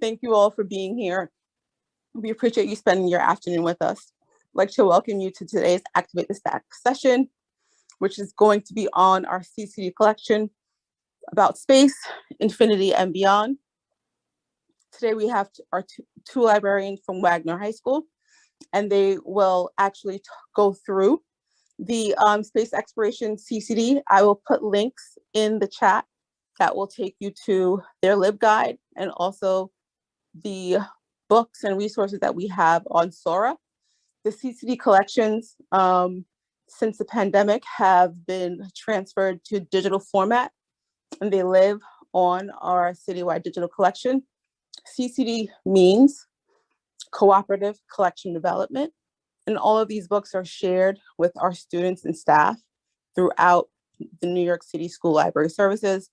Thank you all for being here. We appreciate you spending your afternoon with us. I'd like to welcome you to today's Activate the Stack session, which is going to be on our CCD collection about space, infinity, and beyond. Today we have our two, librarians from Wagner High School, and they will actually go through the um, space exploration CCD. I will put links in the chat that will take you to their LibGuide and also the books and resources that we have on Sora. The CCD collections um, since the pandemic have been transferred to digital format and they live on our citywide digital collection. CCD means cooperative collection development. And all of these books are shared with our students and staff throughout the New York City School Library Services,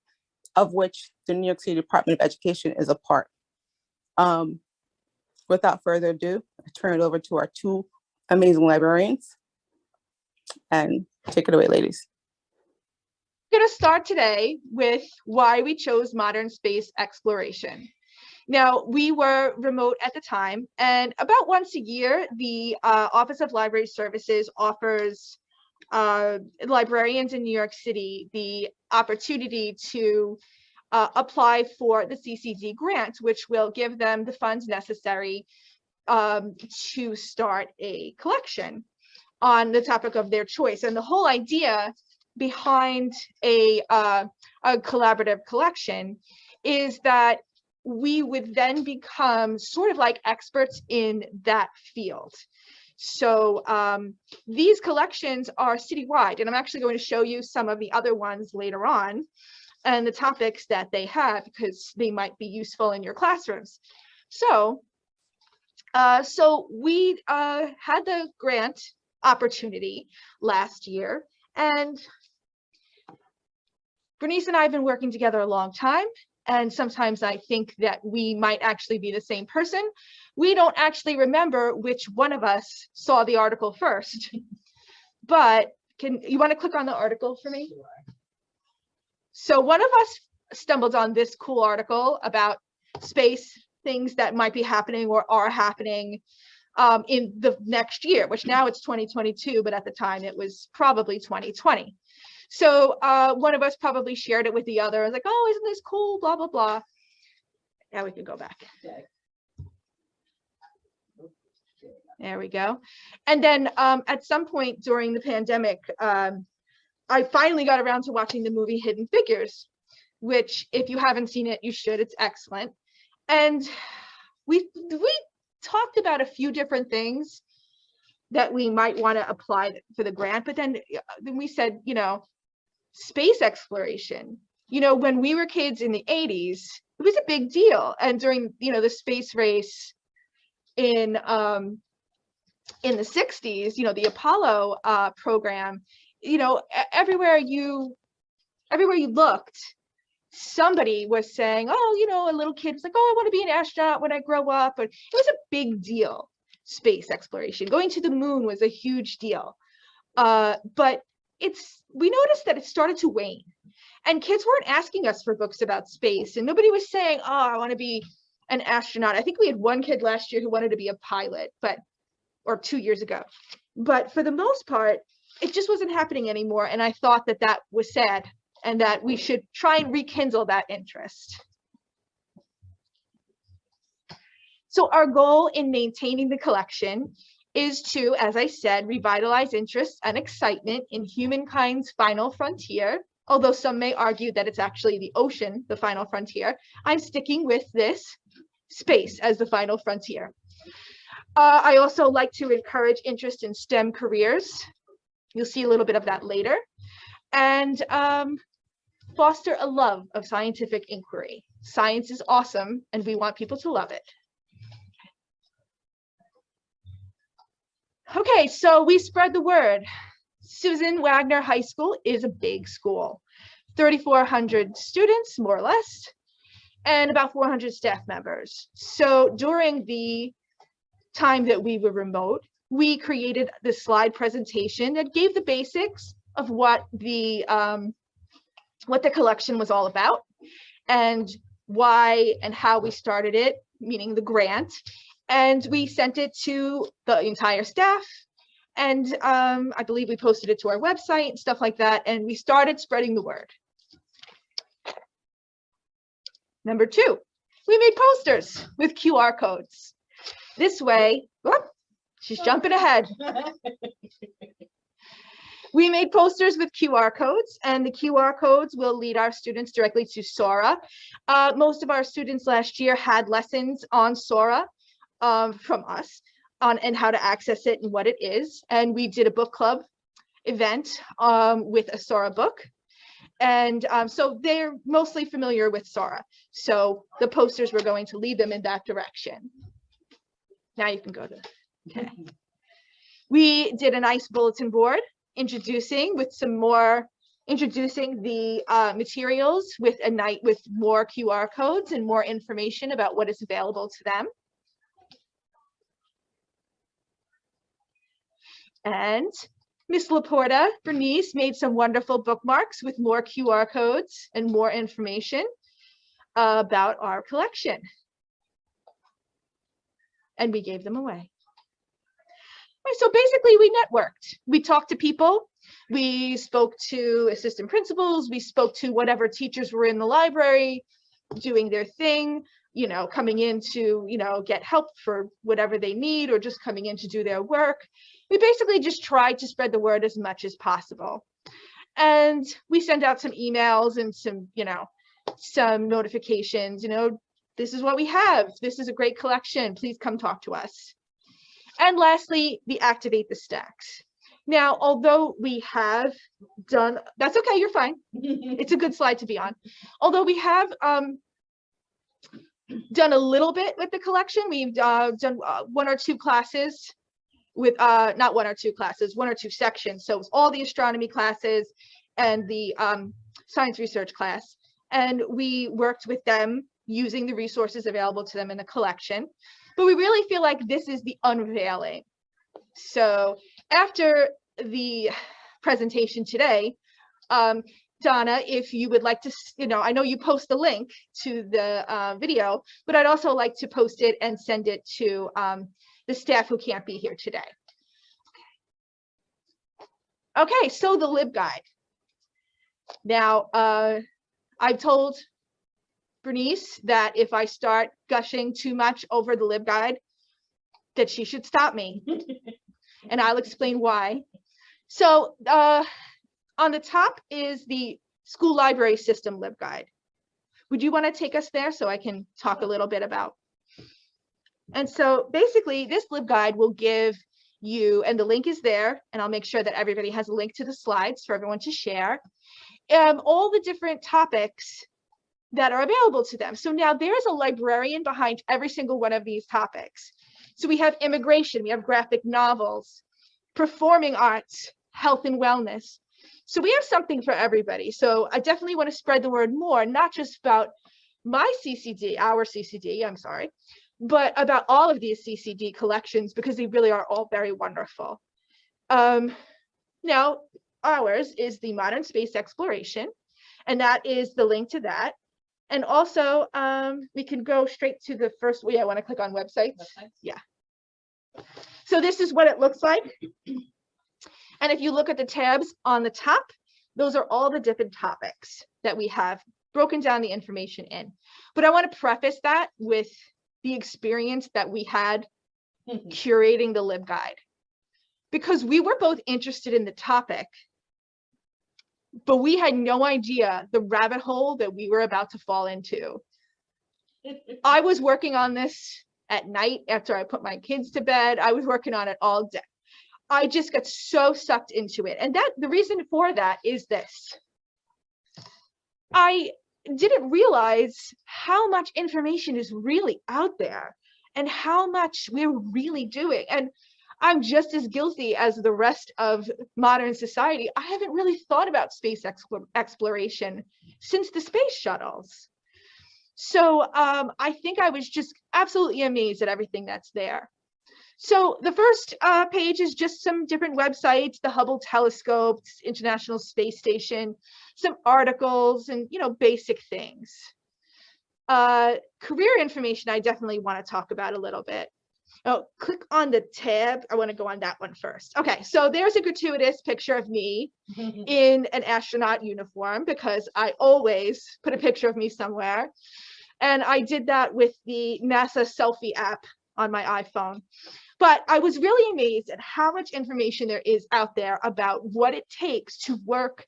of which the New York City Department of Education is a part. Um, without further ado, I turn it over to our two amazing librarians. And take it away, ladies. going to start today with why we chose modern space exploration. Now, we were remote at the time, and about once a year, the uh, Office of Library Services offers uh, librarians in New York City the opportunity to uh, apply for the CCD grant, which will give them the funds necessary um, to start a collection on the topic of their choice. And the whole idea behind a, uh, a collaborative collection is that we would then become sort of like experts in that field. So um, these collections are citywide, and I'm actually going to show you some of the other ones later on and the topics that they have because they might be useful in your classrooms. So, uh, so we uh, had the grant opportunity last year and Bernice and I have been working together a long time and sometimes I think that we might actually be the same person. We don't actually remember which one of us saw the article first, but can you want to click on the article for me? So one of us stumbled on this cool article about space things that might be happening or are happening um, in the next year, which now it's 2022, but at the time it was probably 2020. So uh, one of us probably shared it with the other. I was like, oh, isn't this cool? Blah, blah, blah. Now we can go back. There we go. And then um, at some point during the pandemic, um, I finally got around to watching the movie Hidden Figures, which if you haven't seen it, you should. It's excellent. And we we talked about a few different things that we might want to apply for the grant, but then then we said, you know, space exploration. You know, when we were kids in the 80s, it was a big deal. And during, you know, the space race in um, in the 60s, you know, the Apollo uh, program, you know, everywhere you everywhere you looked, somebody was saying, oh, you know, a little kid was like, oh, I want to be an astronaut when I grow up. But it was a big deal, space exploration. Going to the moon was a huge deal. Uh, but it's we noticed that it started to wane and kids weren't asking us for books about space and nobody was saying oh i want to be an astronaut i think we had one kid last year who wanted to be a pilot but or two years ago but for the most part it just wasn't happening anymore and i thought that that was sad and that we should try and rekindle that interest so our goal in maintaining the collection is to, as I said, revitalize interest and excitement in humankind's final frontier. Although some may argue that it's actually the ocean, the final frontier, I'm sticking with this space as the final frontier. Uh, I also like to encourage interest in STEM careers. You'll see a little bit of that later. And um, foster a love of scientific inquiry. Science is awesome and we want people to love it. Okay, so we spread the word. Susan Wagner High School is a big school, 3,400 students, more or less, and about 400 staff members. So during the time that we were remote, we created this slide presentation that gave the basics of what the um, what the collection was all about and why and how we started it meaning the grant, and we sent it to the entire staff. And um, I believe we posted it to our website stuff like that, and we started spreading the word. Number two, we made posters with QR codes. This way, whoop, she's jumping ahead. We made posters with QR codes and the QR codes will lead our students directly to Sora. Uh, most of our students last year had lessons on Sora um, from us on and how to access it and what it is. And we did a book club event um, with a Sora book. And um, so they're mostly familiar with Sora. So the posters were going to lead them in that direction. Now you can go to, okay. We did a nice bulletin board introducing with some more, introducing the uh, materials with a night with more QR codes and more information about what is available to them. And Miss Laporta, Bernice made some wonderful bookmarks with more QR codes and more information about our collection. And we gave them away. So basically we networked. We talked to people. We spoke to assistant principals. We spoke to whatever teachers were in the library doing their thing, you know, coming in to, you know, get help for whatever they need or just coming in to do their work. We basically just tried to spread the word as much as possible. And we send out some emails and some, you know, some notifications, you know, this is what we have. This is a great collection. Please come talk to us. And lastly, the activate the stacks. Now, although we have done, that's okay, you're fine. It's a good slide to be on. Although we have um, done a little bit with the collection, we've uh, done uh, one or two classes with, uh, not one or two classes, one or two sections. So it's all the astronomy classes and the um, science research class. And we worked with them using the resources available to them in the collection but we really feel like this is the unveiling. So after the presentation today, um, Donna, if you would like to, you know, I know you post the link to the uh, video, but I'd also like to post it and send it to um, the staff who can't be here today. Okay, so the LibGuide. Now, uh, I've told Bernice that if I start gushing too much over the LibGuide, that she should stop me. and I'll explain why. So uh, on the top is the school library system LibGuide. Would you want to take us there so I can talk a little bit about? And so basically this LibGuide will give you, and the link is there, and I'll make sure that everybody has a link to the slides for everyone to share, um, all the different topics that are available to them. So now there is a librarian behind every single one of these topics. So we have immigration, we have graphic novels, performing arts, health and wellness. So we have something for everybody. So I definitely want to spread the word more, not just about my CCD, our CCD, I'm sorry, but about all of these CCD collections because they really are all very wonderful. Um, now, ours is the modern space exploration, and that is the link to that. And also, um, we can go straight to the first, way. I want to click on websites. Websites? Yeah. So this is what it looks like. And if you look at the tabs on the top, those are all the different topics that we have broken down the information in. But I want to preface that with the experience that we had curating the LibGuide. Because we were both interested in the topic, but we had no idea the rabbit hole that we were about to fall into. I was working on this at night after I put my kids to bed. I was working on it all day. I just got so sucked into it. And that the reason for that is this. I didn't realize how much information is really out there and how much we're really doing. And I'm just as guilty as the rest of modern society. I haven't really thought about space exploration since the space shuttles. So um, I think I was just absolutely amazed at everything that's there. So the first uh, page is just some different websites, the Hubble telescope, International Space Station, some articles and, you know, basic things. Uh, career information, I definitely want to talk about a little bit. Oh, click on the tab. I want to go on that one first. Okay, so there's a gratuitous picture of me in an astronaut uniform because I always put a picture of me somewhere. And I did that with the NASA selfie app on my iPhone. But I was really amazed at how much information there is out there about what it takes to work,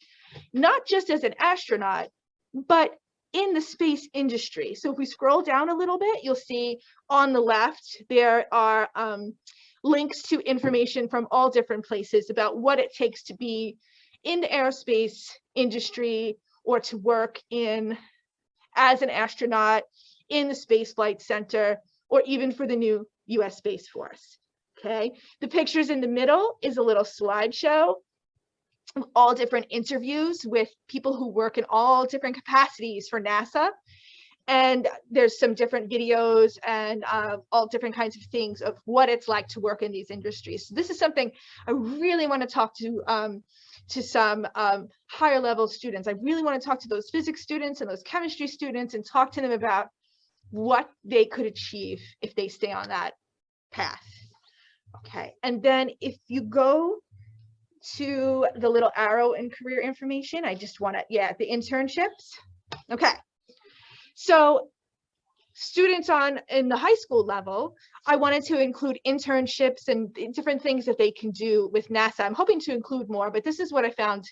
not just as an astronaut, but in the space industry. So if we scroll down a little bit, you'll see on the left, there are um, links to information from all different places about what it takes to be in the aerospace industry or to work in as an astronaut in the Space Flight Center or even for the new US Space Force. Okay, the pictures in the middle is a little slideshow all different interviews with people who work in all different capacities for NASA. And there's some different videos and uh, all different kinds of things of what it's like to work in these industries. So this is something I really want to talk to um, to some um, higher level students. I really want to talk to those physics students and those chemistry students and talk to them about what they could achieve if they stay on that path. Okay, and then if you go to the little arrow in career information, I just want to, yeah, the internships. Okay, so students on in the high school level, I wanted to include internships and different things that they can do with NASA. I'm hoping to include more, but this is what I found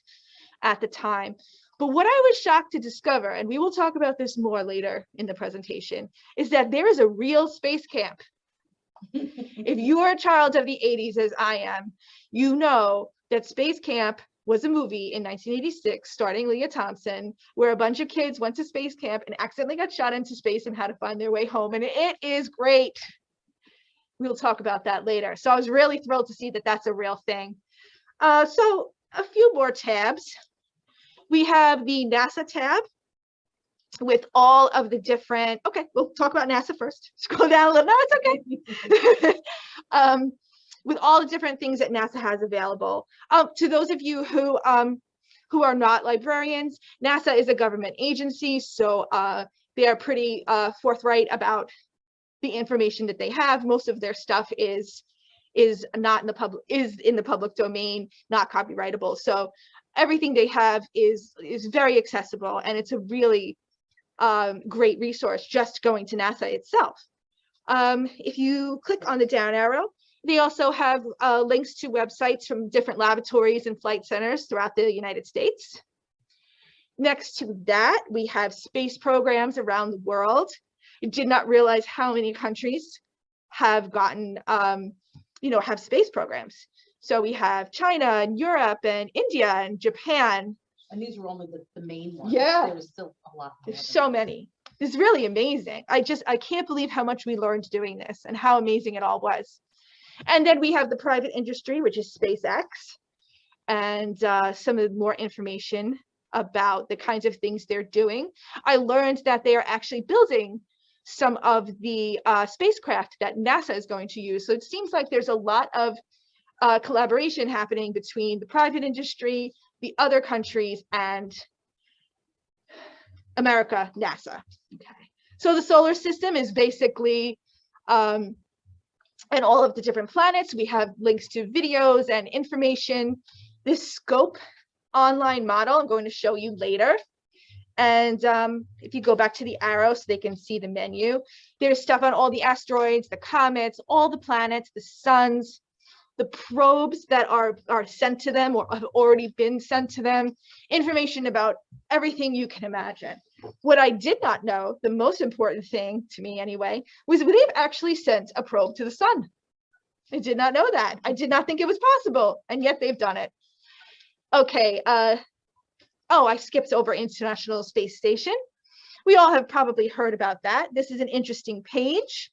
at the time. But what I was shocked to discover, and we will talk about this more later in the presentation, is that there is a real space camp if you are a child of the 80s as I am, you know that Space Camp was a movie in 1986 starring Lea Thompson, where a bunch of kids went to space camp and accidentally got shot into space and had to find their way home. And it is great. We'll talk about that later. So I was really thrilled to see that that's a real thing. Uh, so a few more tabs. We have the NASA tab, with all of the different, okay, we'll talk about NASA first. Scroll down a little, no, it's okay. um, with all the different things that NASA has available. Um, to those of you who um, who are not librarians, NASA is a government agency, so uh, they are pretty uh, forthright about the information that they have. Most of their stuff is is not in the public is in the public domain, not copyrightable. So everything they have is is very accessible, and it's a really um, great resource just going to NASA itself. Um, if you click on the down arrow, they also have uh, links to websites from different laboratories and flight centers throughout the United States. Next to that, we have space programs around the world. I did not realize how many countries have gotten, um, you know, have space programs. So we have China and Europe and India and Japan And these were only the, the main ones. Yeah. There was still a lot. There's so many. It's really amazing. I just, I can't believe how much we learned doing this and how amazing it all was. And then we have the private industry, which is SpaceX, and uh, some of the more information about the kinds of things they're doing. I learned that they are actually building some of the uh, spacecraft that NASA is going to use. So it seems like there's a lot of uh, collaboration happening between the private industry, the other countries, and America, NASA. Okay. So the solar system is basically, um, and all of the different planets, we have links to videos and information. This scope online model, I'm going to show you later. And um, if you go back to the arrow so they can see the menu, there's stuff on all the asteroids, the comets, all the planets, the suns, the probes that are, are sent to them or have already been sent to them, information about everything you can imagine. What I did not know, the most important thing to me anyway, was they've actually sent a probe to the sun. I did not know that. I did not think it was possible, and yet they've done it. Okay, uh, oh, I skipped over International Space Station. We all have probably heard about that. This is an interesting page.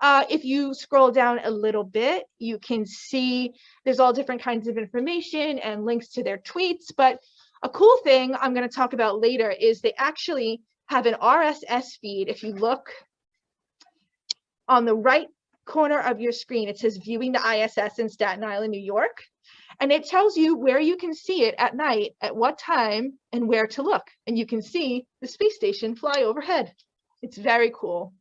Uh, if you scroll down a little bit, you can see there's all different kinds of information and links to their tweets, but a cool thing I'm going to talk about later is they actually have an RSS feed. If you look on the right corner of your screen, it says viewing the ISS in Staten Island, New York. And it tells you where you can see it at night, at what time, and where to look. And you can see the space station fly overhead. It's very cool.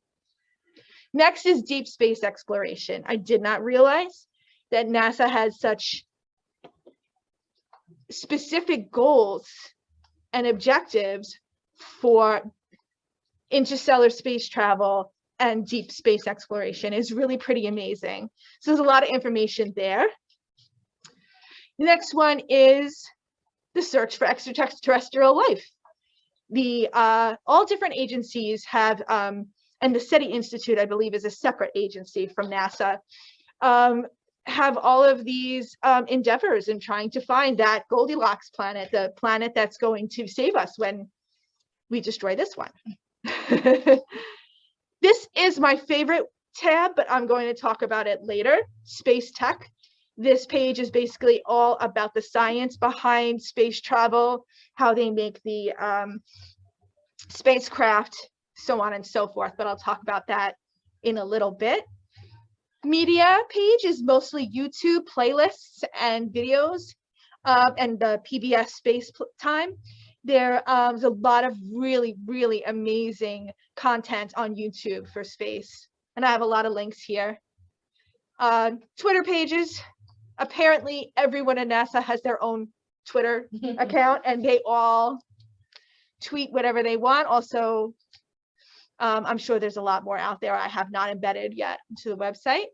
Next is deep space exploration. I did not realize that NASA has such specific goals and objectives for interstellar space travel and deep space exploration is really pretty amazing. So there's a lot of information there. The next one is the search for extraterrestrial life. The uh, all different agencies have, um, and the SETI Institute, I believe, is a separate agency from NASA, um, have all of these um, endeavors in trying to find that Goldilocks planet, the planet that's going to save us when we destroy this one. this is my favorite tab, but I'm going to talk about it later, space tech. This page is basically all about the science behind space travel, how they make the um, spacecraft, so on and so forth, but I'll talk about that in a little bit. Media page is mostly YouTube playlists and videos uh, and the PBS space time. There's um, a lot of really, really amazing content on YouTube for space. And I have a lot of links here. Uh, Twitter pages. Apparently everyone in NASA has their own Twitter account and they all tweet whatever they want. Also, um, I'm sure there's a lot more out there I have not embedded yet to the website.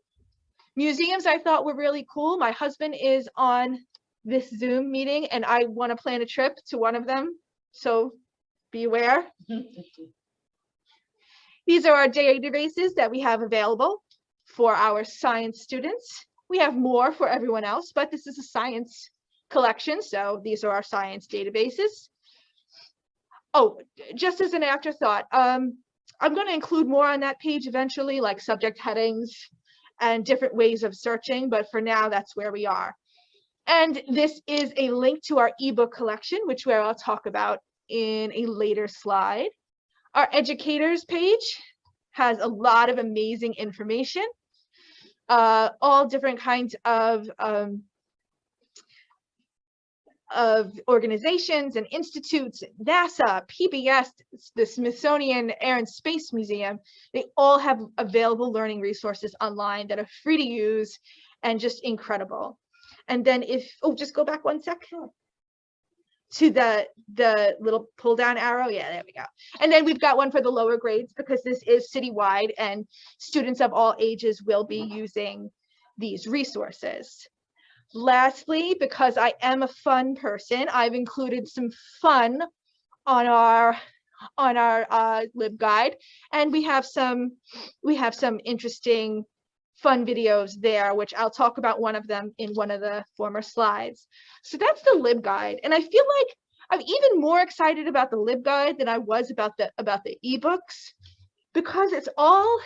Museums I thought were really cool. My husband is on this Zoom meeting and I want to plan a trip to one of them. So beware. These are our databases that we have available for our science students. We have more for everyone else, but this is a science collection. So these are our science databases. Oh, just as an afterthought, um, I'm going to include more on that page eventually, like subject headings and different ways of searching, but for now, that's where we are. And this is a link to our ebook collection, which where I'll talk about in a later slide. Our educators page has a lot of amazing information, uh, all different kinds of um, of organizations and institutes, NASA, PBS, the Smithsonian Air and Space Museum, they all have available learning resources online that are free to use and just incredible. And then if, oh, just go back one sec. To the the little pull down arrow. Yeah there we go. And then we've got one for the lower grades because this is citywide and students of all ages will be using these resources lastly because i am a fun person i've included some fun on our on our uh, libguide and we have some we have some interesting fun videos there, which I'll talk about one of them in one of the former slides. So that's the LibGuide. And I feel like I'm even more excited about the LibGuide than I was about the about the ebooks because it's all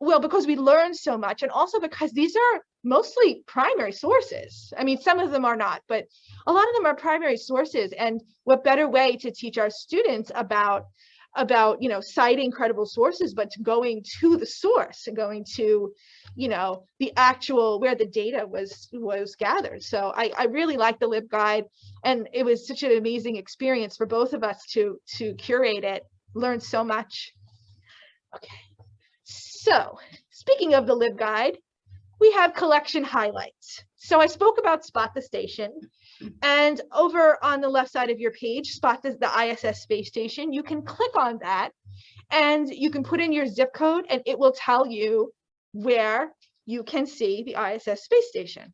well, because we learn so much and also because these are mostly primary sources. I mean, some of them are not, but a lot of them are primary sources. And what better way to teach our students about about you know citing credible sources but going to the source and going to you know the actual where the data was was gathered so i i really like the libguide and it was such an amazing experience for both of us to to curate it learn so much okay so speaking of the libguide we have collection highlights so i spoke about spot the station and over on the left side of your page, spot the, the ISS space station. You can click on that and you can put in your zip code and it will tell you where you can see the ISS space station.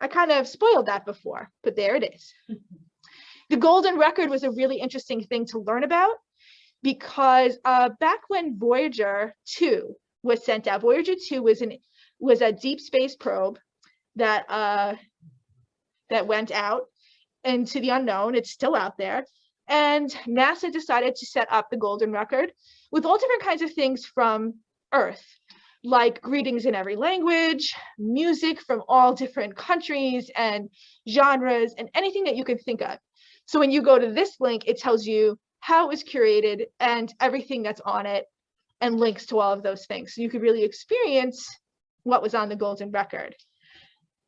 I kind of spoiled that before, but there it is. the golden record was a really interesting thing to learn about because uh, back when Voyager 2 was sent out, Voyager 2 was an was a deep space probe that uh, that went out into the unknown. It's still out there. And NASA decided to set up the golden record with all different kinds of things from Earth, like greetings in every language, music from all different countries and genres, and anything that you can think of. So when you go to this link, it tells you how it was curated and everything that's on it and links to all of those things. So you could really experience what was on the golden record.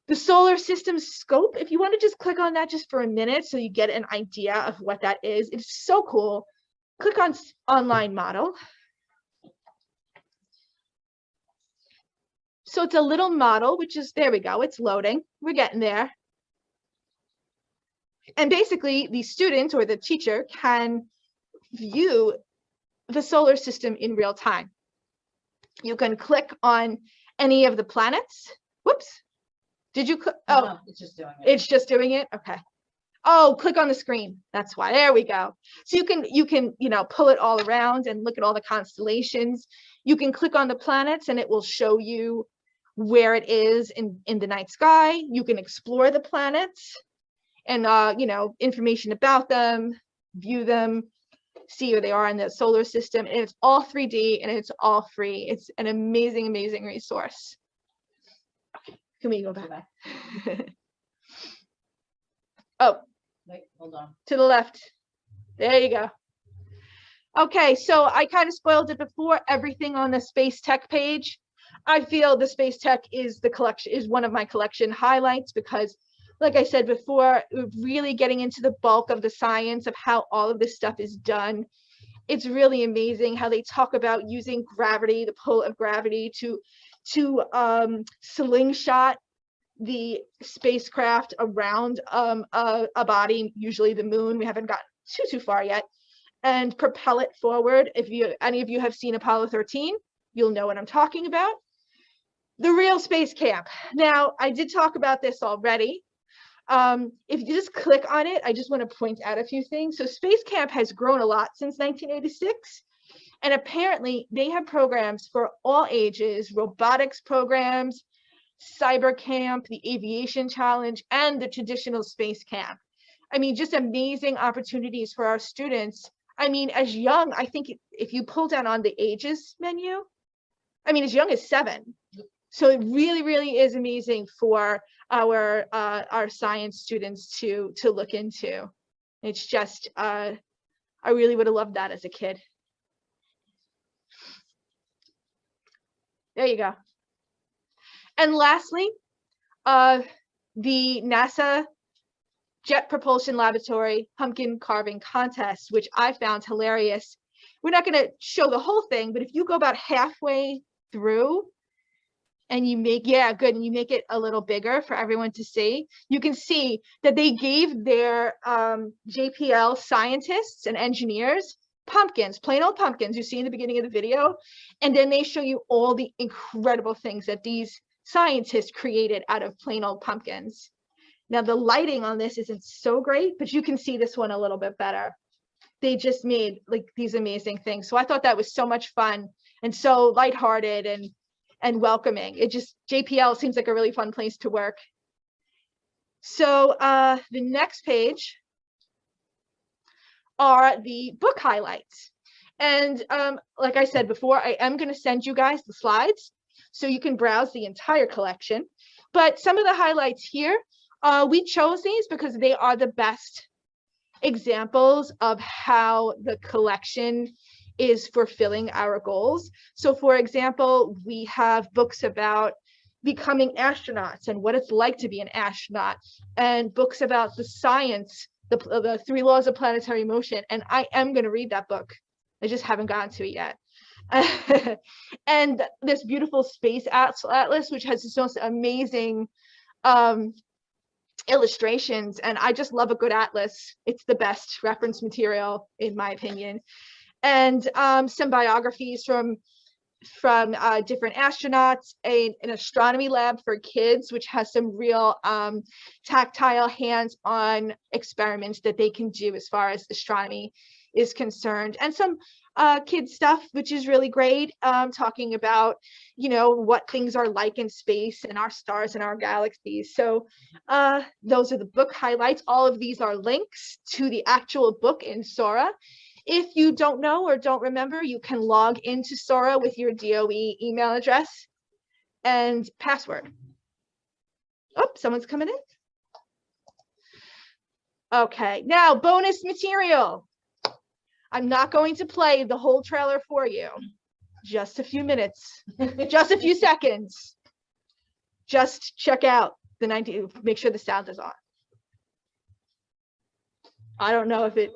The solar system scope, if you want to just click on that just for a minute so you get an idea of what that is, it's so cool click on online model. So it's a little model, which is, there we go, it's loading. We're getting there. And basically, the student or the teacher can view the solar system in real time. You can click on any of the planets. Whoops. Did you, cl- oh, No, It's just doing it. it's just doing it? Okay. Oh, click on the screen. That's why. There we go. So you can, you can, you know, pull it all around and look at all the constellations. You can click on the planets and it will show you where it is in, in the night sky. You can explore the planets and, uh, you know, information about them, view them, see where they are in the solar system. And it's all 3D and it's all free. It's an amazing, amazing resource. Okay, Can we go Go back? back. Oh, Wait, hold on. to the left. There you go. Okay, so I kind of spoiled it before, everything on the Space Tech page. I feel the Space Tech is the collection, is one of my collection highlights because like I said before, really getting into the bulk of the science of how all of this stuff is done. It's really amazing how they talk about using gravity, the pull of gravity to, to um, slingshot the spacecraft around um, a, a body, usually the moon. We haven't gotten too, too far yet, and propel it forward. If you, any of you have seen Apollo 13, you'll know what I'm talking about. The real space camp. Now, I did talk about this already. Um, if you just click on it, I just want to point out a few things. So Space Camp has grown a lot since 1986. And apparently they have programs for all ages, robotics programs, cyber camp, the aviation challenge, and the traditional space camp. I mean, just amazing opportunities for our students. I mean, as young, I think if you pull down on the ages menu, I mean, as young as seven. So it really, really is amazing for our uh, our science students to to look into. It's just, uh, I really would have loved that as a kid. There you go. And lastly, uh, the NASA Jet Propulsion Laboratory Pumpkin Carving Contest, which I found hilarious. We're not going to show the whole thing, but if you go about halfway through and you make, yeah, good, and you make it a little bigger for everyone to see, you can see that they gave their um, JPL scientists and engineers pumpkins, plain old pumpkins you see in the beginning of the video, and then they show you all the incredible things that these scientists created out of plain old pumpkins. Now the lighting on this isn't so great, but you can see this one a little bit better. They just made like these amazing things. So I thought that was so much fun and so lighthearted and and welcoming. It just JPL seems like a really fun place to work. So uh, the next page are the book highlights. And um, like I said before, I am going to send you guys the slides so you can browse the entire collection. But some of the highlights here, uh, we chose these because they are the best examples of how the collection is fulfilling our goals. So for example, we have books about becoming astronauts and what it's like to be an astronaut and books about the science, the, the three laws of planetary motion. And I am going to read that book. I just haven't gotten to it yet. and this beautiful space atlas, which has this most amazing um, illustrations. And I just love a good atlas. It's the best reference material, in my opinion. And um, some biographies from from uh, different astronauts, a, an astronomy lab for kids, which has some real um, tactile hands-on experiments that they can do as far as astronomy is concerned, and some uh, kid stuff, which is really great, um, talking about, you know, what things are like in space and our stars and our galaxies. So uh, those are the book highlights. All of these are links to the actual book in Sora. If you don't know or don't remember, you can log into Sora with your DOE email address and password. Oh, someone's coming in. Okay, now bonus material. I'm not going to play the whole trailer for you. Just a few minutes, just a few seconds. Just check out the 90, make sure the sound is on. I don't know if it,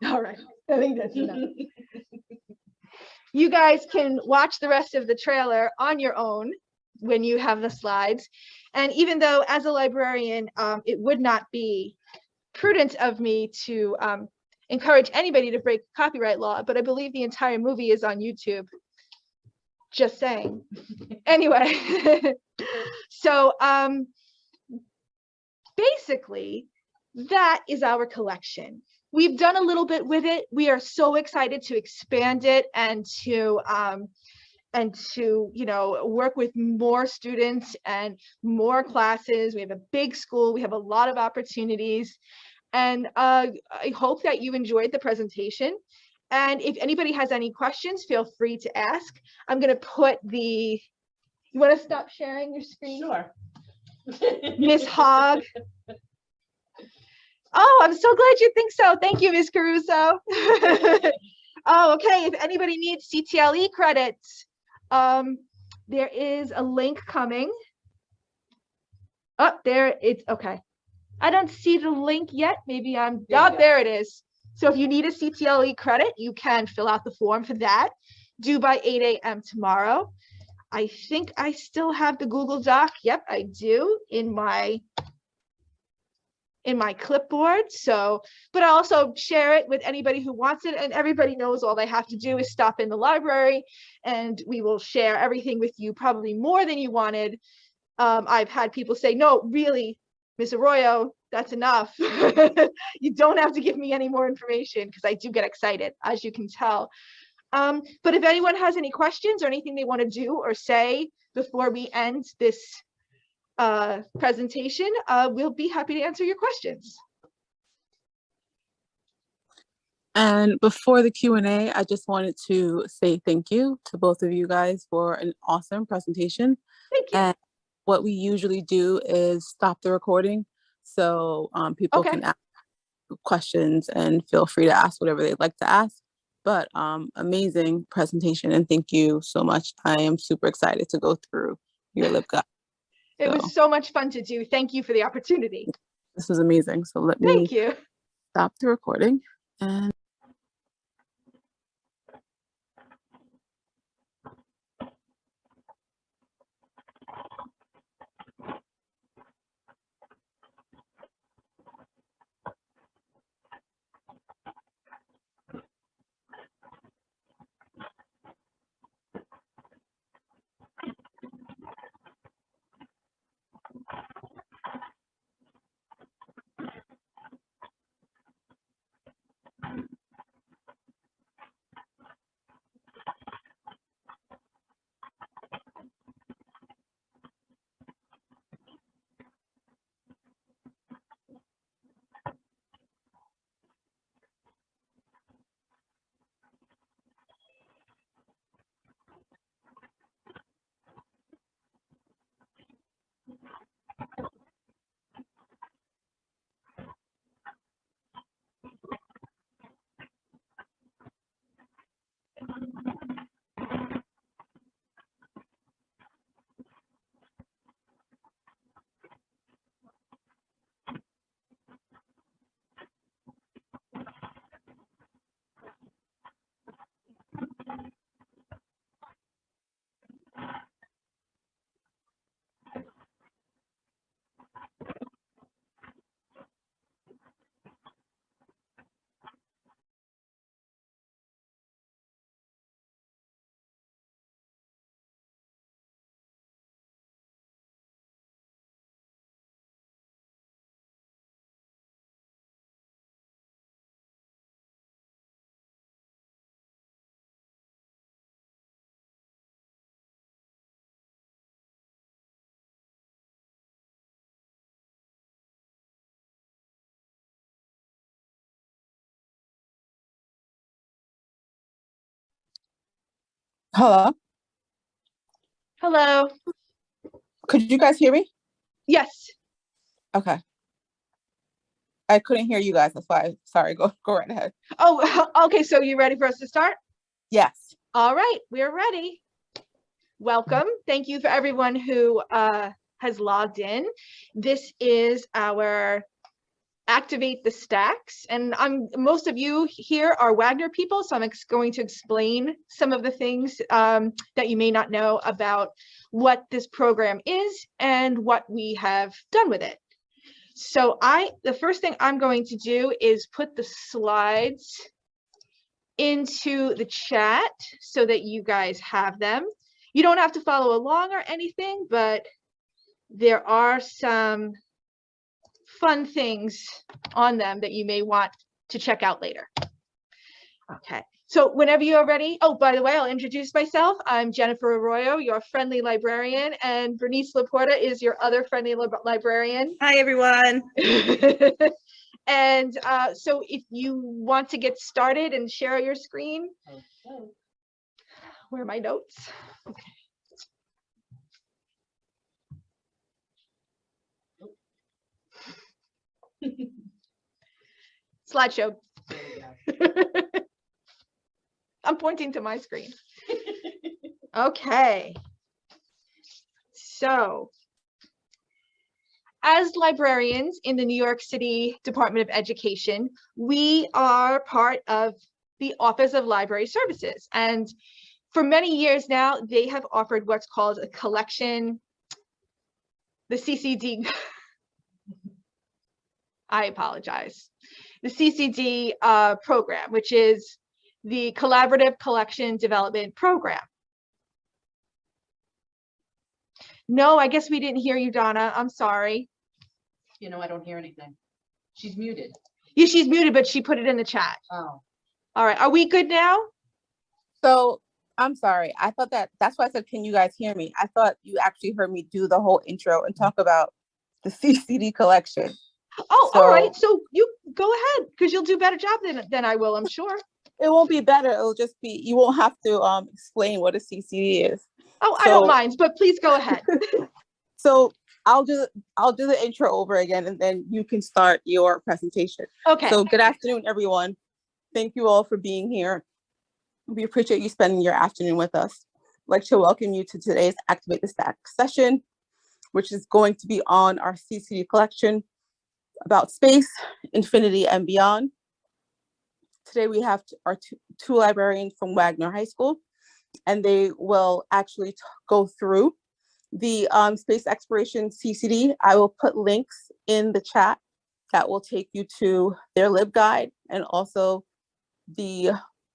All right, I think that's enough. You guys can watch the rest of the trailer on your own when you have the slides. And even though as a librarian, um, it would not be prudent of me to um, encourage anybody to break copyright law, but I believe the entire movie is on YouTube. Just saying. Anyway, so um, basically, that is our collection. We've done a little bit with it. We are so excited to expand it and to um, and to you know work with more students and more classes. We have a big school. We have a lot of opportunities, and uh, I hope that you enjoyed the presentation. And if anybody has any questions, feel free to ask. I'm going to put the. You want to stop sharing your screen? Sure. Miss Hogg. Oh, I'm so glad you think so. Thank you, Ms. Caruso. oh, okay. If anybody needs CTLE credits, um, there is a link coming. Up there, it's okay. I don't see the link yet. Maybe I'm, There oh, there it is. So if you need a CTLE credit, you can fill out the form for that, due by 8 a.m. tomorrow. I think I still have the Google Doc. Yep, I do in my in my clipboard. So, but I also share it with anybody who wants it and everybody knows all they have to do is stop in the library and we will share everything with you, probably more than you wanted. Um, I've had people say, no, really, Miss Arroyo, that's enough. you don't have to give me any more information because I do get excited, as you can tell. Um, but if anyone has any questions or anything they want to do or say before we end this uh, presentation, uh, we'll be happy to answer your questions. And before the Q and A, I just wanted to say thank you to both of you guys for an awesome presentation. Thank you. And what we usually do is stop the recording. So um, people Okay. can ask questions and feel free to ask whatever they'd like to ask. But um, amazing presentation and thank you so much. I am super excited to go through your LibGuide. It So- was so much fun to do. Thank you for the opportunity. This was amazing. So let me Thank you. stop the recording and hello. Hello. Could you guys hear me? Yes. Okay. I couldn't hear you guys. That's why. Sorry. Go go right ahead. Oh, okay, so you ready for us to start? Yes. All right, we're ready. Welcome. Thank you for everyone who uh, has logged in. This is our Activate the Stacks. And I'm most of you here are Wagner people, so I'm going to explain some of the things um, that you may not know about what this program is and what we have done with it. So I, the first thing I'm going to do is put the slides into the chat so that you guys have them. You don't have to follow along or anything, but there are some fun things on them that you may want to check out later. Okay, so whenever you are ready, oh, by the way, I'll introduce myself. I'm Jennifer Arroyo, your friendly librarian, and Bernice Laporta is your other friendly lib- librarian. Hi, everyone. and uh, so if you want to get started and share your screen, Okay. where are my notes? Slideshow. There we go. I'm pointing to my screen. Okay. So as librarians in the New York City Department of Education, we are part of the Office of Library Services. And for many years now, they have offered what's called a collection, the CCD. I apologize. The CCD uh, program, which is the Collaborative Collection Development Program. No, I guess we didn't hear you, Donna. I'm sorry. You know, I don't hear anything. She's muted. Yeah, she's muted, but she put it in the chat. Oh, All right, are we good now? So I'm sorry. I thought that that's why I said, can you guys hear me? I thought you actually heard me do the whole intro and talk about the CCD collection. Oh, all right, So- so you go ahead, because you'll do a better job than, than I will, I'm sure. It won't be better. It'll just be you won't have to um explain what a CCD is. Oh, I don't mind, but please go ahead. So I'll do I'll do the intro over again and then you can start your presentation. Okay, So good afternoon, everyone. Thank you all for being here. We appreciate you spending your afternoon with us. I'd like to welcome you to today's Activate the Stack session, which is going to be on our CCD collection about space, infinity, and beyond. Today we have our two, librarians from Wagner High School, and they will actually go through the um, space exploration CCD. I will put links in the chat that will take you to their LibGuide and also the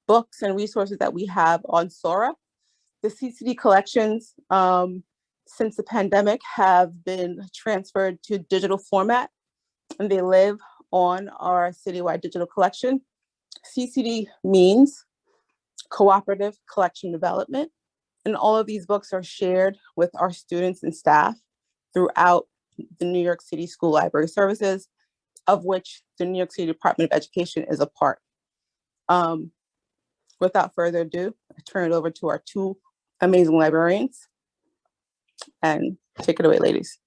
books and resources that we have on Sora. The CCD collections, um, since the pandemic, have been transferred to digital format, and they live on our citywide digital collection. CCD means cooperative collection development, and all of these books are shared with our students and staff throughout the New York City School Library Services, of which the New York City Department of Education is a part. Um, without further ado, I turn it over to our two amazing librarians. And take it away, ladies.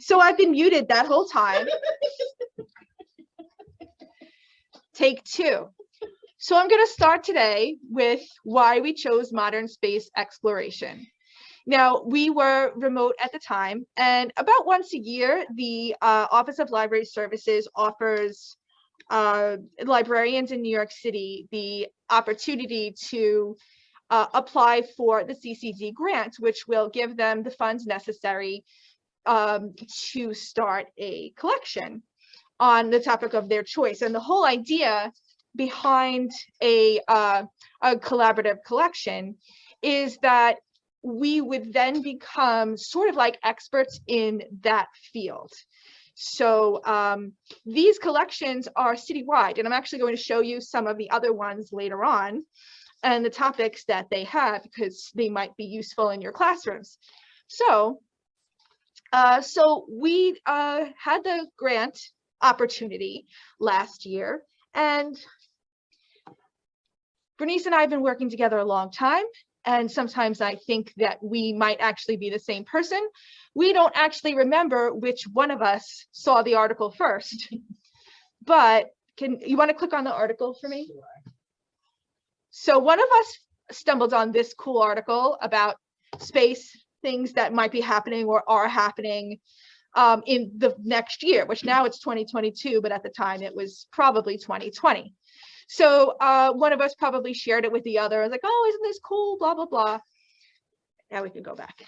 So I've been muted that whole time. Take two. So I'm going to start today with why we chose modern space exploration. Now, we were remote at the time, and about once a year, the uh, Office of Library Services offers uh, librarians in New York City the opportunity to uh, apply for the CCD grant, which will give them the funds necessary um, to start a collection on the topic of their choice. And the whole idea behind a, uh, a collaborative collection is that we would then become sort of like experts in that field. So um, these collections are citywide, and I'm actually going to show you some of the other ones later on and the topics that they have because they might be useful in your classrooms. So, uh, so we uh, had the grant opportunity last year and Bernice and I have been working together a long time and sometimes I think that we might actually be the same person. We don't actually remember which one of us saw the article first. But can you want to click on the article for me? So one of us stumbled on this cool article about space things that might be happening or are happening um, in the next year, which now it's 2022, but at the time it was probably 2020. So uh, one of us probably shared it with the other. I was like, oh, isn't this cool? Blah, blah, blah. Now we can go back.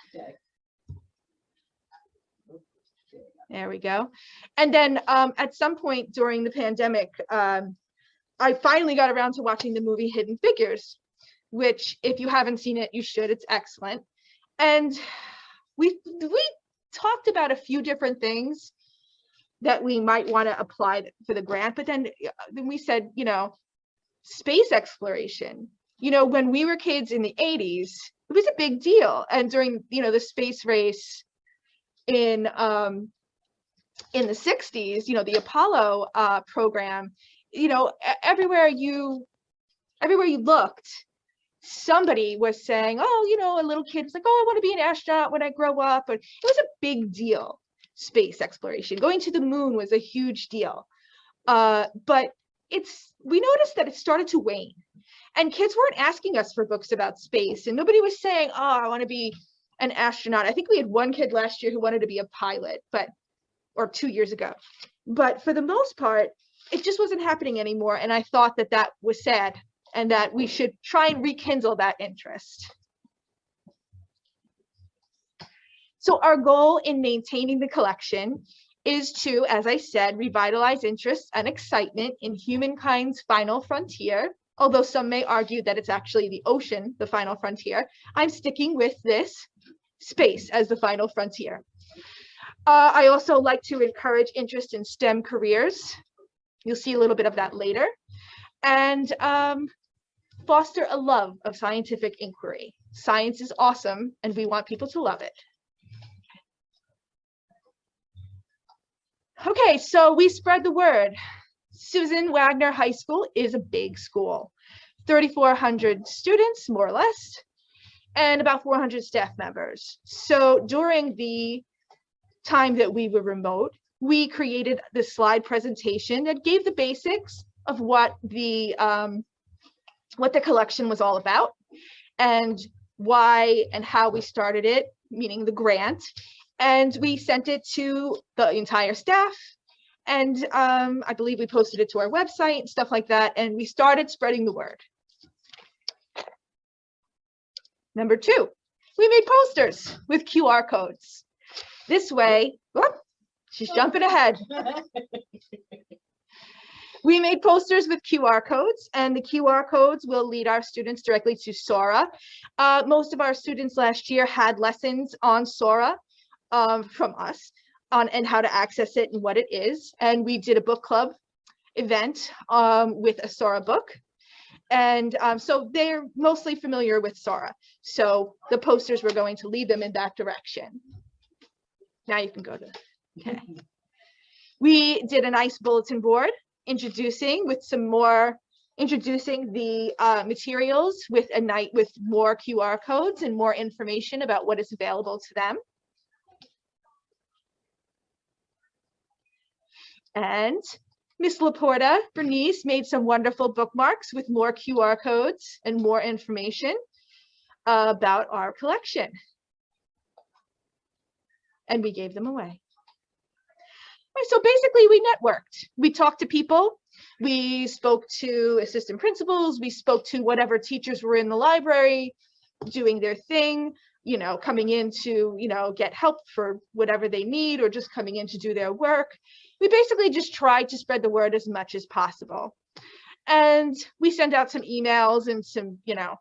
There we go. And then um, at some point during the pandemic, um, I finally got around to watching the movie Hidden Figures, which if you haven't seen it, you should. It's excellent. And we we talked about a few different things that we might want to apply for the grant, but then, uh, then we said, you know, space exploration. You know, when we were kids in the 80s, it was a big deal. And during, you know, the space race in um, in the 60s, you know, the Apollo uh, program, you know, everywhere you everywhere you looked, somebody was saying, oh, you know, a little kid was like, oh, I want to be an astronaut when I grow up. And it was a big deal, space exploration. Going to the moon was a huge deal. Uh, but it's we noticed that it started to wane and kids weren't asking us for books about space and nobody was saying oh i want to be an astronaut i think we had one kid last year who wanted to be a pilot but or two years ago but for the most part it just wasn't happening anymore and i thought that that was sad and that we should try and rekindle that interest so our goal in maintaining the collection is to, as I said, revitalize interest and excitement in humankind's final frontier. Although some may argue that it's actually the ocean, the final frontier, I'm sticking with this space as the final frontier. Uh, I also like to encourage interest in STEM careers. You'll see a little bit of that later. And um, foster a love of scientific inquiry. Science is awesome and we want people to love it. Okay, so we spread the word. Susan Wagner High School is a big school, 3,400 students, more or less, and about 400 staff members. So during the time that we were remote, we created this slide presentation that gave the basics of what the um, what the collection was all about and why and how we started it, meaning the grant, and we sent it to the entire staff and um, I believe we posted it to our website, stuff like that, and we started spreading the word. Number two, we made posters with QR codes. This way, whoop, she's jumping ahead. We made posters with QR codes and the QR codes will lead our students directly to Sora. Uh, most of our students last year had lessons on Sora um, from us on and how to access it and what it is. And we did a book club event um, with a Sora book. And um, so they're mostly familiar with Sora. So the posters were going to lead them in that direction. Now you can go to, okay. We did a nice bulletin board introducing with some more introducing the uh, materials with a night with more QR codes and more information about what is available to them. And Miss Laporta Bernice made some wonderful bookmarks with more QR codes and more information about our collection. And we gave them away. So basically we networked. We talked to people We spoke to assistant principals, we spoke to whatever teachers were in the library doing their thing, you know, coming in to, you know, get help for whatever they need or just coming in to do their work. We basically just tried to spread the word as much as possible. And we sent out some emails and some, you know,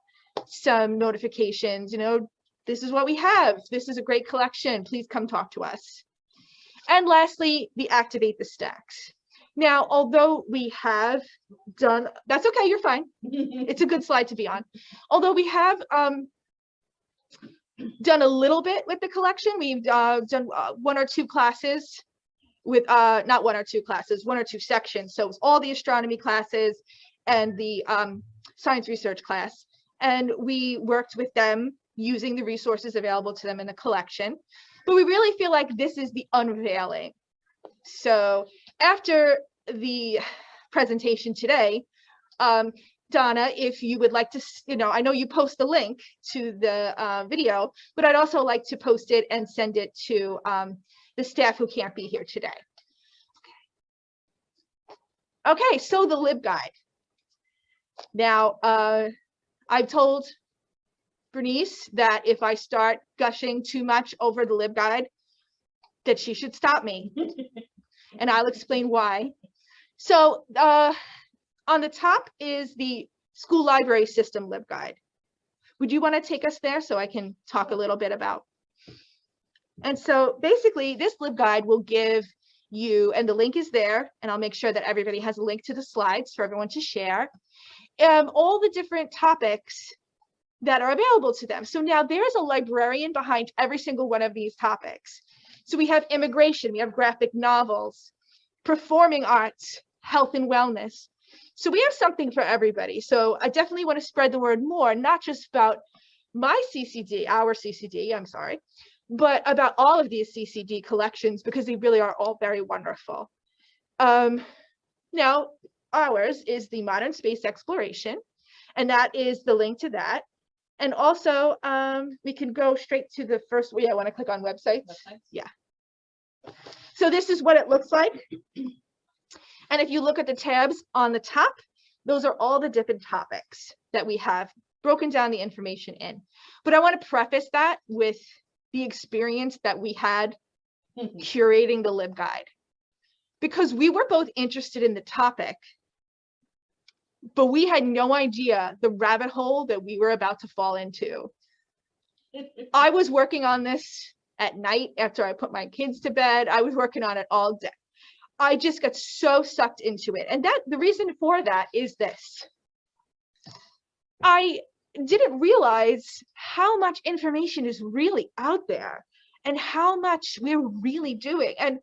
some notifications, you know, this is what we have. This is a great collection. Please come talk to us. And lastly, the activate the stacks. Now, although we have done, that's okay, you're fine. It's a good slide to be on. Although we have um, done a little bit with the collection, we've uh, done uh, one or two classes with, uh, not one or two classes, one or two sections. So it's all the astronomy classes and the um, science research class. And we worked with them using the resources available to them in the collection. But we really feel like this is the unveiling. So after the presentation today, um, Donna, if you would like to, you know, I know you post the link to the uh, video, but I'd also like to post it and send it to um, the staff who can't be here today. Okay. Okay, so the LibGuide. Now, uh, I've told Bernice that if I start gushing too much over the LibGuide, that she should stop me. and I'll explain why. So uh, on the top is the school library system LibGuide. Would you want to take us there so I can talk a little bit about? And so basically this LibGuide will give you, and the link is there, and I'll make sure that everybody has a link to the slides for everyone to share, um, all the different topics that are available to them. So now there's a librarian behind every single one of these topics. So we have immigration, we have graphic novels, performing arts, health and wellness. So we have something for everybody. So I definitely want to spread the word more, not just about my CCD, our CCD, I'm sorry, but about all of these CCD collections because they really are all very wonderful. Um, now, ours is the modern space exploration, and that is the link to that. And also, um, we can go straight to the first, yeah, I want to click on websites. Yeah. So this is what it looks like. And if you look at the tabs on the top, those are all the different topics that we have broken down the information in. But I want to preface that with the experience that we had curating the LibGuide. Because we were both interested in the topic, but we had no idea the rabbit hole that we were about to fall into. I was working on this at night after I put my kids to bed. I was working on it all day. I just got so sucked into it. And that the reason for that is this. I didn't realize how much information is really out there and how much we're really doing. And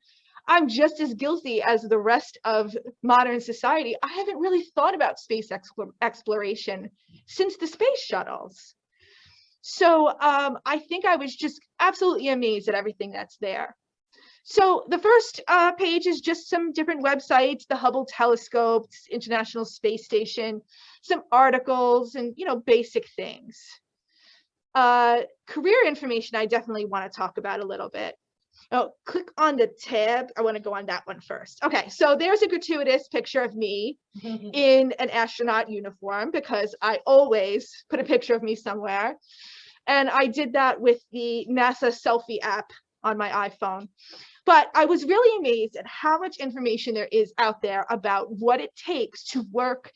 I'm just as guilty as the rest of modern society. I haven't really thought about space exploration since the space shuttles. So um, I think I was just absolutely amazed at everything that's there. So the first uh, page is just some different websites, the Hubble telescope, International Space Station, some articles and, you know, basic things. Uh, career information, I definitely want to talk about a little bit. Oh, click on the tab. I want to go on that one first. Okay, so there's a gratuitous picture of me in an astronaut uniform because I always put a picture of me somewhere. And I did that with the NASA selfie app on my iPhone. But I was really amazed at how much information there is out there about what it takes to work,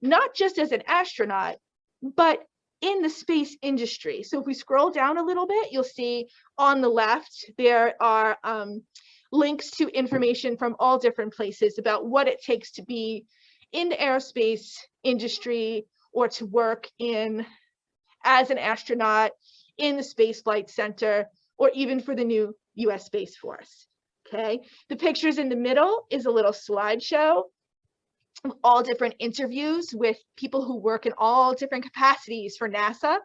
not just as an astronaut, but in the space industry. So if we scroll down a little bit, you'll see on the left, there are um, links to information from all different places about what it takes to be in the aerospace industry or to work in as an astronaut in the Space Flight Center or even for the new US Space Force. Okay, the pictures in the middle is a little slideshow all different interviews with people who work in all different capacities for NASA.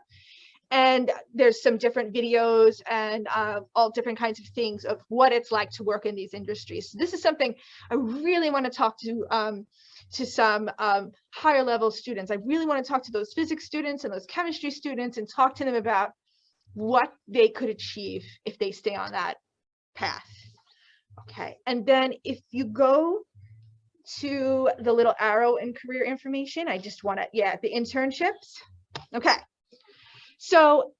And there's some different videos and uh, all different kinds of things of what it's like to work in these industries. So this is something I really want to talk to um, to some um, higher level students. I really want to talk to those physics students and those chemistry students and talk to them about what they could achieve if they stay on that path. Okay, and then if you go to the little arrow in career information. I just want to, yeah, the internships. Okay. So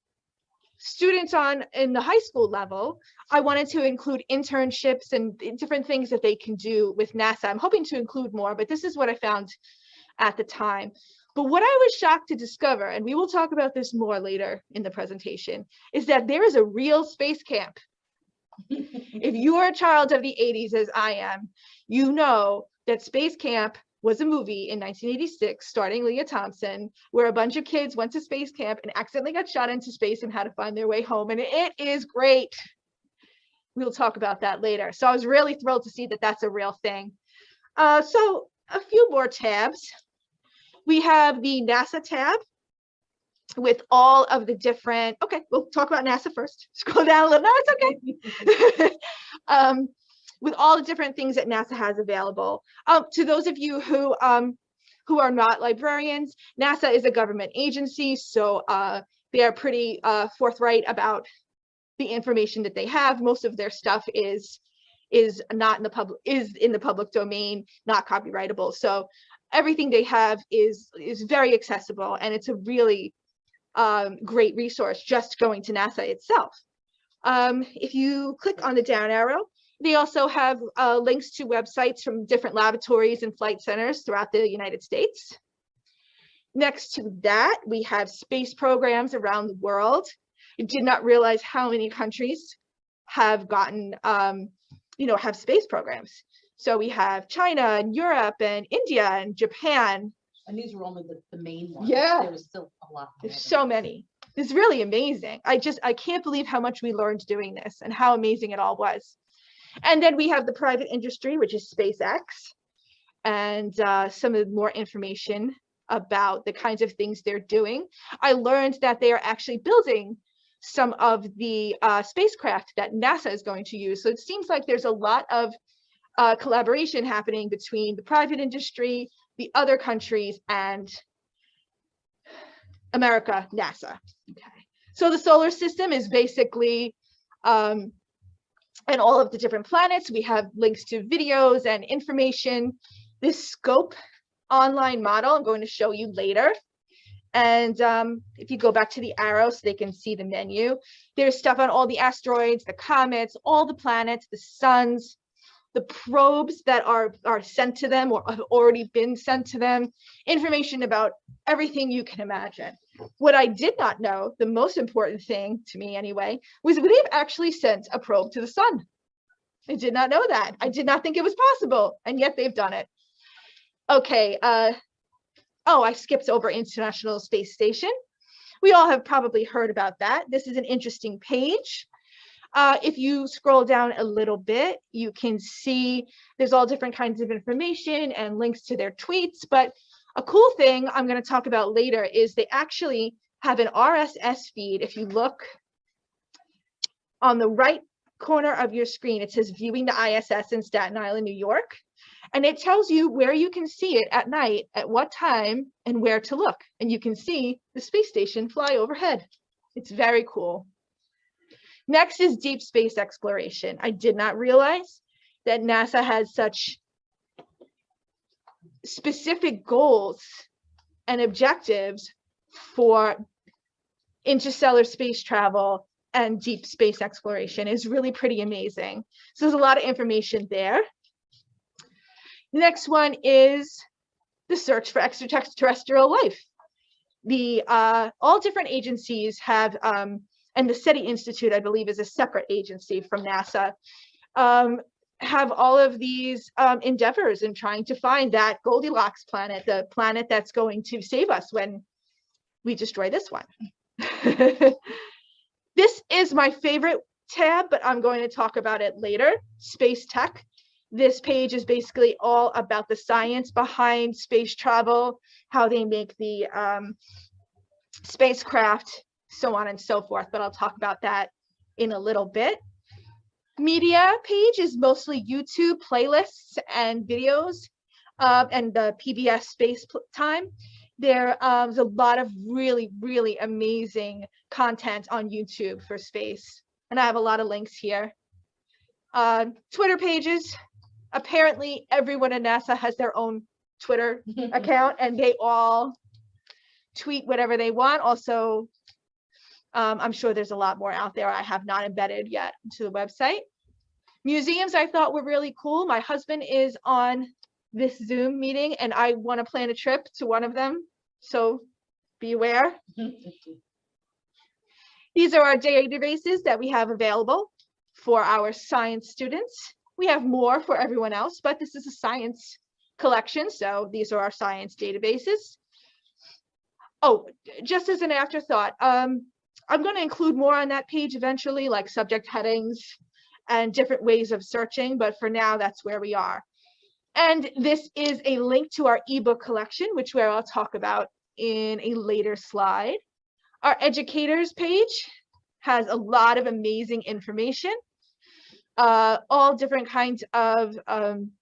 students on in the high school level, I wanted to include internships and different things that they can do with NASA. I'm hoping to include more, but this is what I found at the time. But what I was shocked to discover, and we will talk about this more later in the presentation, is that there is a real space camp. if you are a child of the 80s, as I am, you know that Space Camp was a movie in 1986 starring Lea Thompson, where a bunch of kids went to space camp and accidentally got shot into space and had to find their way home. And it is great. We'll talk about that later. So I was really thrilled to see that that's a real thing. Uh, so a few more tabs. We have the NASA tab with all of the different, okay, we'll talk about NASA first. Scroll down a little, no, it's okay. um, with all the different things that NASA has available. Um, to those of you who um, who are not librarians, NASA is a government agency, so uh, they are pretty uh, forthright about the information that they have. Most of their stuff is is not in the public is in the public domain, not copyrightable. So everything they have is is very accessible, and it's a really um, great resource just going to NASA itself. Um, if you click on the down arrow, they also have uh, links to websites from different laboratories and flight centers throughout the United States. Next to that, we have space programs around the world. I did not realize how many countries have gotten, um, you know, have space programs. So we have China and Europe and India and Japan. And these were only the, the main ones. Yeah. There was still a lot. There's so many. It's really amazing. I just, I can't believe how much we learned doing this and how amazing it all was. And then we have the private industry, which is SpaceX, and uh, some of more information about the kinds of things they're doing. I learned that they are actually building some of the uh, spacecraft that NASA is going to use. So it seems like there's a lot of uh, collaboration happening between the private industry, the other countries, and America, NASA. Okay. So the solar system is basically um, and all of the different planets. We have links to videos and information. This scope online model I'm going to show you later. And um, if you go back to the arrow so they can see the menu, there's stuff on all the asteroids, the comets, all the planets, the suns, the probes that are, are sent to them or have already been sent to them, information about everything you can imagine. What I did not know, the most important thing to me anyway, was they've actually sent a probe to the sun. I did not know that. I did not think it was possible, and yet they've done it. Okay, uh, oh, I skipped over International Space Station. We all have probably heard about that. This is an interesting page. Uh, if you scroll down a little bit, you can see there's all different kinds of information and links to their tweets, but a cool thing I'm going to talk about later is they actually have an RSS feed. If you look on the right corner of your screen, it says viewing the ISS in Staten Island, New York. And it tells you where you can see it at night, at what time, and where to look. And you can see the space station fly overhead. It's very cool. Next is deep space exploration. I did not realize that NASA has such specific goals and objectives for interstellar space travel and deep space exploration is really pretty amazing. So there's a lot of information there. The next one is the search for extraterrestrial life. The uh, all different agencies have, um, and the SETI Institute, I believe, is a separate agency from NASA, um, have all of these um, endeavors in trying to find that Goldilocks planet, the planet that's going to save us when we destroy this one. this is my favorite tab, but I'm going to talk about it later, space tech. This page is basically all about the science behind space travel, how they make the um, spacecraft, so on and so forth, but I'll talk about that in a little bit media page is mostly YouTube playlists and videos uh, and the PBS space time. There, um, there's a lot of really, really amazing content on YouTube for space. And I have a lot of links here. Uh, Twitter pages, apparently everyone at NASA has their own Twitter account and they all tweet whatever they want. Also, um, I'm sure there's a lot more out there I have not embedded yet to the website. Museums I thought were really cool. My husband is on this Zoom meeting and I want to plan a trip to one of them. So beware. These are our databases that we have available for our science students. We have more for everyone else, but this is a science collection. So these are our science databases. Oh, just as an afterthought, um, I'm going to include more on that page eventually, like subject headings and different ways of searching. But for now, that's where we are. And this is a link to our ebook collection, which where I'll talk about in a later slide. Our educators page has a lot of amazing information, uh, all different kinds of um,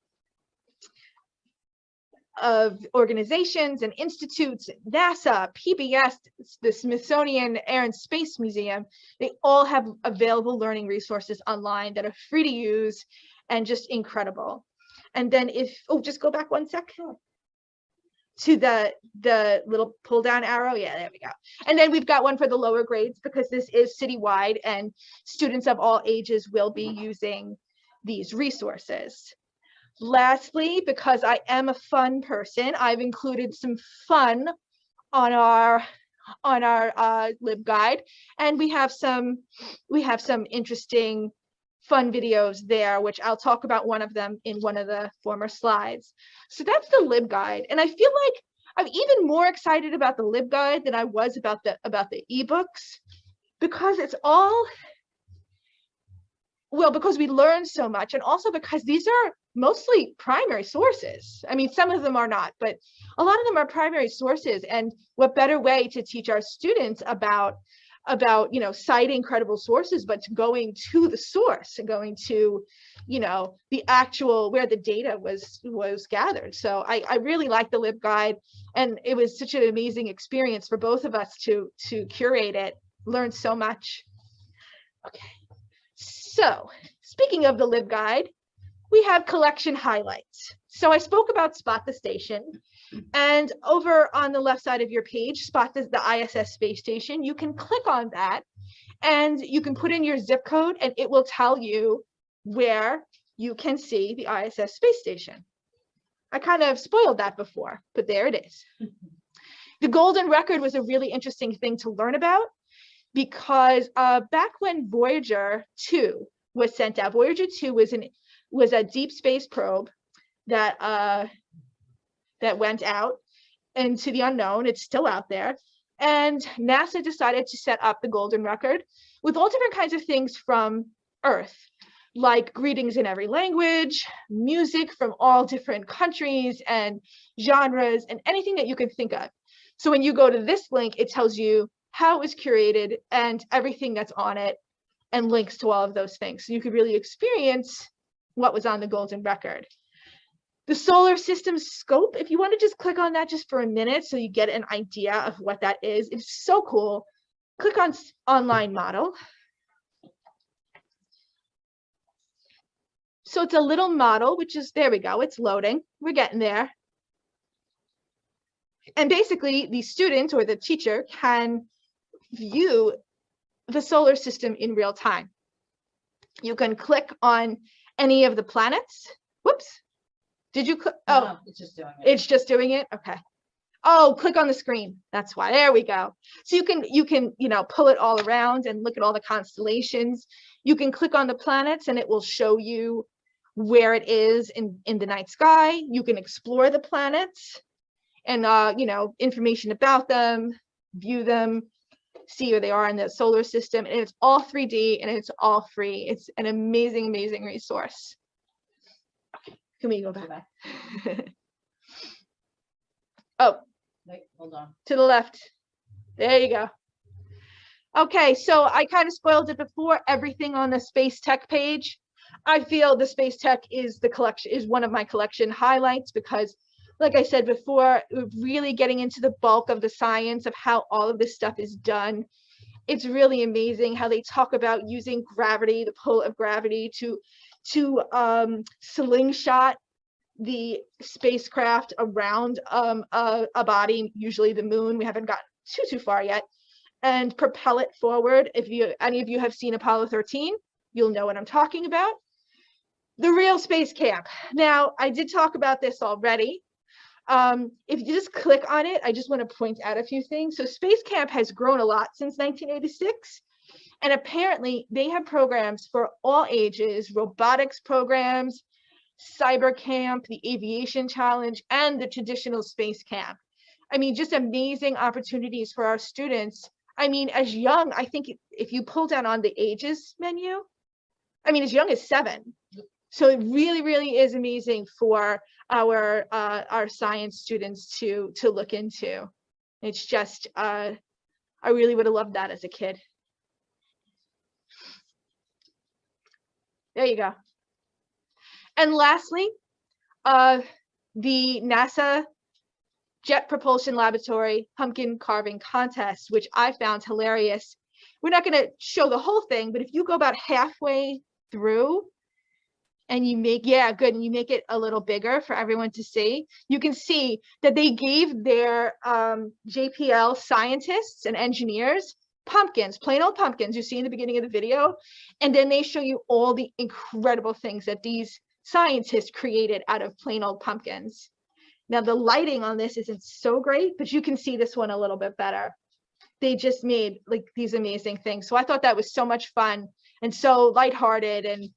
of organizations and institutes, NASA, PBS, the Smithsonian Air and Space Museum, they all have available learning resources online that are free to use and just incredible. And then if, oh, just go back one sec. To the, the little pull down arrow. Yeah, there we go. And then we've got one for the lower grades because this is citywide and students of all ages will be mm-hmm. using these resources. Lastly, because I am a fun person, I've included some fun on our on our uh, LibGuide, and we have some we have some interesting fun videos there, which I'll talk about one of them in one of the former slides. So that's the LibGuide, and I feel like I'm even more excited about the LibGuide than I was about the about the ebooks because it's all well because we learn so much and also because these are mostly primary sources. I mean, some of them are not, but a lot of them are primary sources. And what better way to teach our students about about you know citing credible sources but going to the source and going to you know the actual where the data was was gathered so i i really like the libguide and it was such an amazing experience for both of us to to curate it learn so much okay so speaking of the libguide we have collection highlights. So I spoke about Spot the Station. And over on the left side of your page, Spot the, the ISS space station. You can click on that and you can put in your zip code and it will tell you where you can see the ISS space station. I kind of spoiled that before, but there it is. The golden record was a really interesting thing to learn about because uh, back when Voyager 2 was sent out, Voyager 2 was an was a deep space probe that uh, that went out into the unknown. It's still out there. And NASA decided to set up the golden record with all different kinds of things from Earth, like greetings in every language, music from all different countries and genres, and anything that you can think of. So when you go to this link, it tells you how it was curated and everything that's on it and links to all of those things. So you could really experience what was on the golden record. The solar system scope, if you want to just click on that just for a minute so you get an idea of what that is, it's so cool. Click on online model. So it's a little model, which is, there we go, it's loading. We're getting there. And basically the student or the teacher can view the solar system in real time. You can click on any of the planets? Whoops. Did you, click? oh, No, It's just doing it. it's just doing it? Okay. Oh, click on the screen. That's why. There we go. So you can, you can, you know, pull it all around and look at all the constellations. You can click on the planets and it will show you where it is in, in the night sky. You can explore the planets and, uh, you know, information about them, view them, see where they are in the solar system. And it's all 3D and it's all free. It's an amazing, amazing resource. Okay, can we go back. oh, Wait, hold on. to the left. There you go. Okay, so I kind of spoiled it before, everything on the space tech page. I feel the space tech is the collection is one of my collection highlights because like I said before, really getting into the bulk of the science of how all of this stuff is done. It's really amazing how they talk about using gravity, the pull of gravity to to um, slingshot the spacecraft around um, a, a body, usually the moon. We haven't gotten too, too far yet. And propel it forward. If you any of you have seen Apollo 13, you'll know what I'm talking about. The real space camp. Now, I did talk about this already. Um, if you just click on it, I just want to point out a few things. So Space Camp has grown a lot since 1986. And apparently they have programs for all ages, robotics programs, cyber camp, the aviation challenge, and the traditional space camp. I mean, just amazing opportunities for our students. I mean, as young, I think if you pull down on the ages menu, I mean, as young as seven. So it really, really is amazing for our uh, our science students to to look into. It's just, uh, I really would have loved that as a kid. There you go. And lastly, uh, the NASA Jet Propulsion Laboratory Pumpkin Carving Contest, which I found hilarious. We're not going to show the whole thing, but if you go about halfway through and you make, yeah, good, and you make it a little bigger for everyone to see, you can see that they gave their um, JPL scientists and engineers pumpkins, plain old pumpkins you see in the beginning of the video, and then they show you all the incredible things that these scientists created out of plain old pumpkins. Now the lighting on this isn't so great, but you can see this one a little bit better. They just made like these amazing things. So I thought that was so much fun and so lighthearted and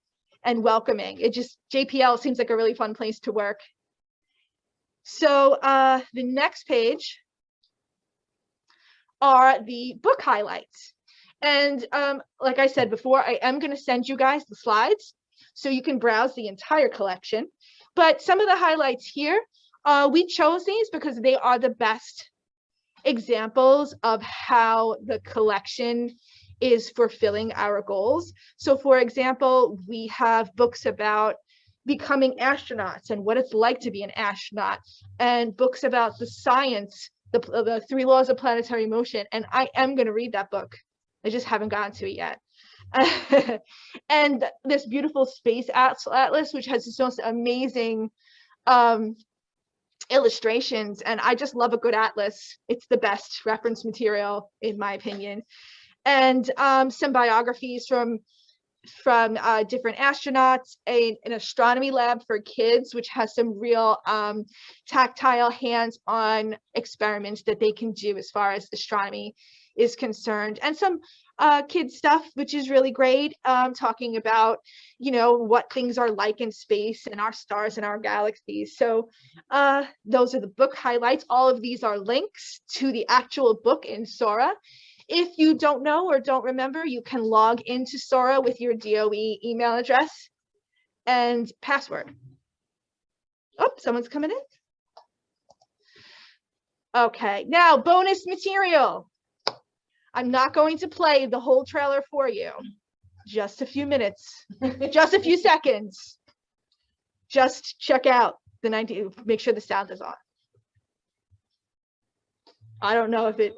and welcoming. It just JPL seems like a really fun place to work. So uh, the next page are the book highlights. And um, like I said before, I am going to send you guys the slides so you can browse the entire collection. But some of the highlights here, uh, we chose these because they are the best examples of how the collection is fulfilling our goals. So for example, we have books about becoming astronauts and what it's like to be an astronaut and books about the science, the, the three laws of planetary motion. And I am going to read that book. I just haven't gotten to it yet. and this beautiful space atlas, which has this most amazing um, illustrations. And I just love a good atlas. It's the best reference material, in my opinion. And um, some biographies from from uh, different astronauts, a, an astronomy lab for kids, which has some real um, tactile hands-on experiments that they can do as far as astronomy is concerned, and some uh, stuff, which is really great, um, talking about, you know, what things are like in space and our stars and our galaxies. So uh, those are the book highlights. All of these are links to the actual book in Sora. If you don't know or don't remember, you can log into Sora with your DOE email address and password. Oh, someone's coming in. Okay, now bonus material. I'm not going to play the whole trailer for you. Just a few minutes, just a few seconds. Just check out the 19, make sure the sound is on. I don't know if it,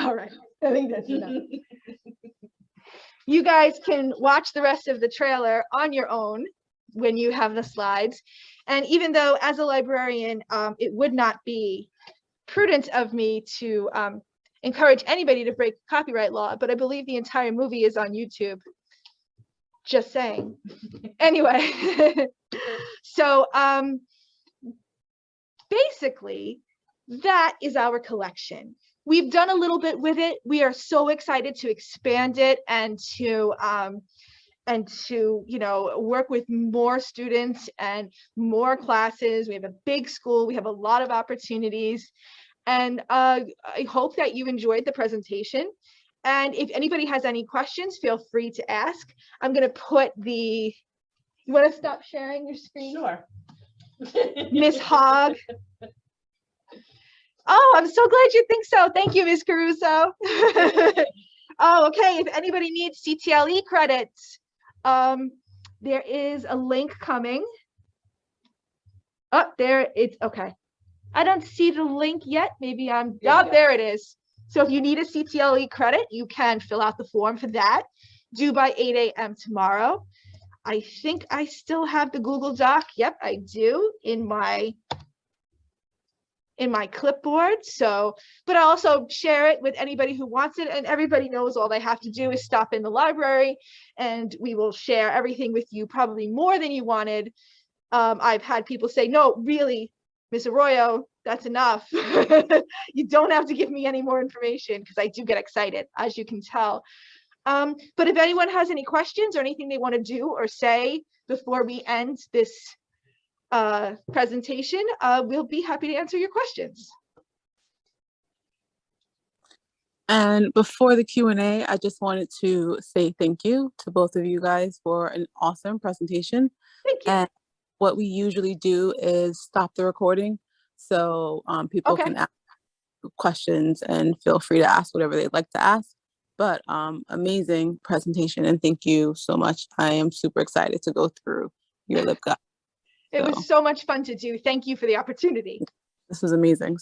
all right, I think that's enough. You guys can watch the rest of the trailer on your own when you have the slides. And even though as a librarian, um, it would not be prudent of me to um, encourage anybody to break copyright law, but I believe the entire movie is on YouTube. Just saying. anyway, so um, basically, that is our collection. We've done a little bit with it. We are so excited to expand it and to um, and to you know work with more students and more classes. We have a big school. We have a lot of opportunities. And uh, I hope that you enjoyed the presentation. And if anybody has any questions, feel free to ask. I'm going to put the, you want to stop sharing your screen? Sure. Miss Hogg. Oh, I'm so glad you think so. Thank you, Ms. Caruso. Oh, okay, if anybody needs CTLE credits, um, there is a link coming. Oh, there, it's, okay. I don't see the link yet. Maybe I'm, There oh, there it is. So if you need a CTLE credit, you can fill out the form for that, due by eight AM tomorrow. I think I still have the Google Doc. Yep, I do in my in my clipboard. So, but I also share it with anybody who wants it and everybody knows all they have to do is stop in the library and we will share everything with you, probably more than you wanted. Um, I've had people say, no, really, Ms. Arroyo, that's enough. you don't have to give me any more information because I do get excited, as you can tell. Um, but if anyone has any questions or anything they want to do or say before we end this uh, presentation, uh, we'll be happy to answer your questions. And before the Q and A, I just wanted to say thank you to both of you guys for an awesome presentation. Thank you. And what we usually do is stop the recording. So um, people Okay. can ask questions and feel free to ask whatever they'd like to ask. But um, amazing presentation and thank you so much. I am super excited to go through your LibGuide. It so- was so much fun to do. Thank you for the opportunity. This was amazing.